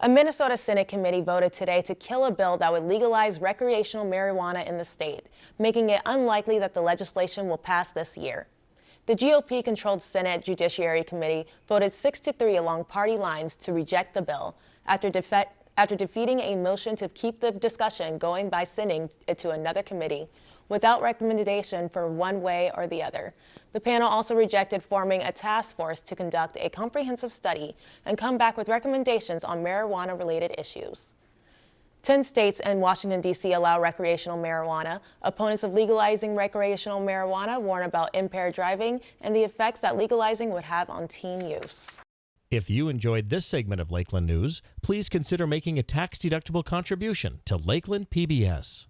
A Minnesota Senate committee voted today to kill a bill that would legalize recreational marijuana in the state, making it unlikely that the legislation will pass this year. The GOP controlled Senate Judiciary Committee voted 6 to 3 along party lines to reject the bill after, defe after defeating a motion to keep the discussion going by sending it to another committee without recommendation for one way or the other. The panel also rejected forming a task force to conduct a comprehensive study and come back with recommendations on marijuana-related issues. Ten states and Washington, D.C. allow recreational marijuana. Opponents of legalizing recreational marijuana warn about impaired driving and the effects that legalizing would have on teen use. If you enjoyed this segment of Lakeland News, please consider making a tax-deductible contribution to Lakeland PBS.